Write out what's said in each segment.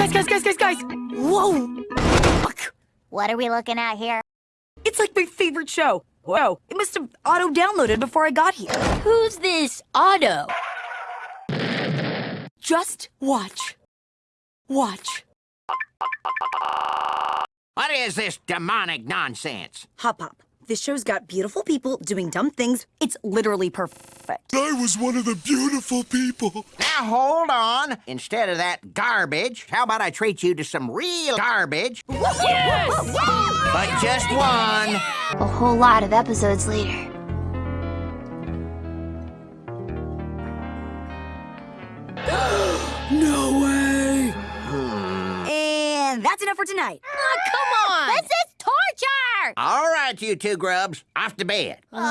Guys, guys, guys, guys, guys! Whoa! Fuck! What are we looking at here? It's like my favorite show. Whoa, it must have auto-downloaded before I got here. Who's this Otto? Just watch. Watch. What is this demonic nonsense? Hop Pop. This show's got beautiful people doing dumb things. It's literally perfect. I was one of the beautiful people. Now hold on. Instead of that garbage, how about I treat you to some real garbage? Yes! But just one. A whole lot of episodes later. No way! And that's enough for tonight. Oh, come on! This is torture! All right, you two grubs, off to bed. Come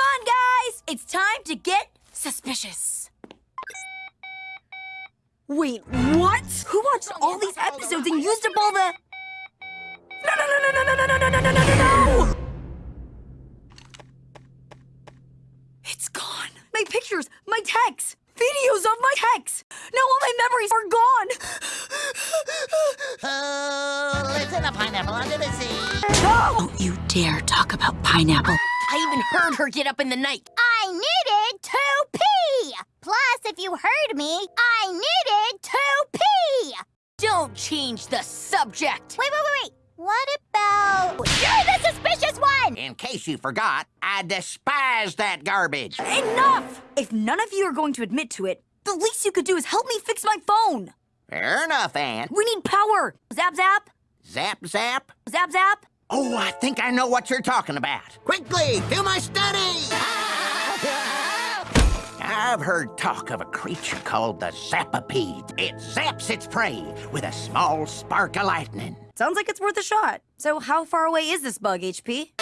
on, guys! It's time to get suspicious. Wait, what? Who watched all these episodes and used up all the... No, no, no, no, no, no, no, no, no, no, no, no, It's gone. My pictures, my texts, videos of my texts. Now all my memories are gone. Oh, listen to pineapple under the sea. No! Don't you dare talk about pineapple. I even heard her get up in the night. I needed to pee! Plus, if you heard me, I needed to pee! Don't change the subject. Wait, wait, wait, wait. What about... You're the suspicious one! In case you forgot, I despise that garbage. Enough! If none of you are going to admit to it, the least you could do is help me fix my phone. Fair enough, Anne. We need power. Zap, zap. Zap, zap. Zap, zap. Oh, I think I know what you're talking about. Quickly, do my study! I've heard talk of a creature called the Zapapede. It zaps its prey with a small spark of lightning. Sounds like it's worth a shot. So how far away is this bug, HP?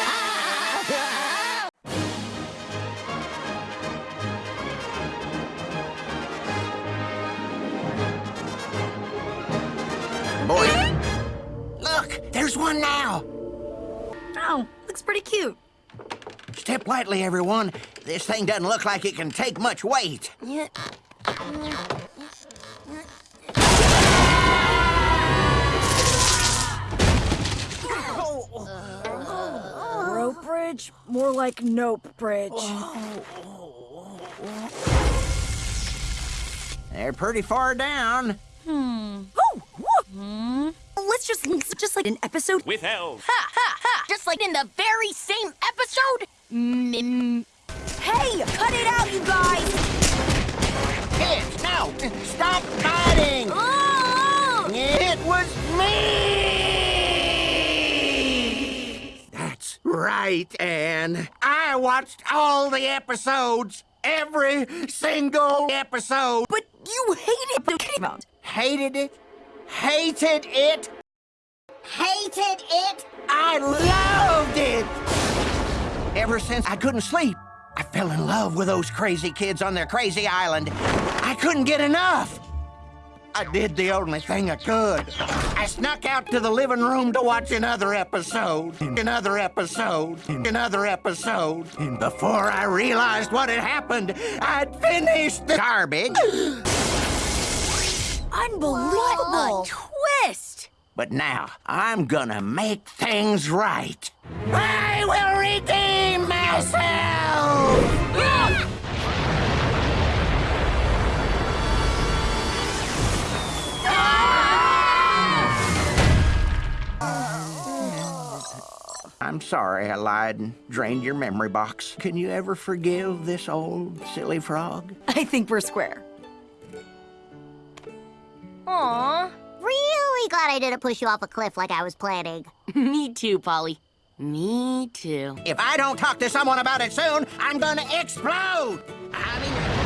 Boy, look, there's one now. Oh, looks pretty cute. Step lightly, everyone. This thing doesn't look like it can take much weight. Rope bridge? More like nope bridge. They're pretty far down. Hmm. Oh, whoa. Hmm? Let's just just like an episode. with elves. Ha ha ha! Just like in the very same episode. Mm, mm, Hey, cut it out, you guys! Kids, no! Stop fighting! oh! oh. It was me! Right, Anne. I watched all the episodes. Every single episode. But you hated the about. Hated it. Hated it. Hated it. I loved it. Ever since I couldn't sleep, I fell in love with those crazy kids on their crazy island. I couldn't get enough. I did the only thing I could. I snuck out to the living room to watch another episode, another episode, another episode. And before I realized what had happened, I'd finished the garbage. Unbelievable. What a twist! But now I'm gonna make things right. I will redeem myself! I'm sorry I lied and drained your memory box. Can you ever forgive this old silly frog? I think we're square. Aw, Really glad I didn't push you off a cliff like I was planning. me too, Polly. Me too. If I don't talk to someone about it soon, I'm gonna explode! I mean,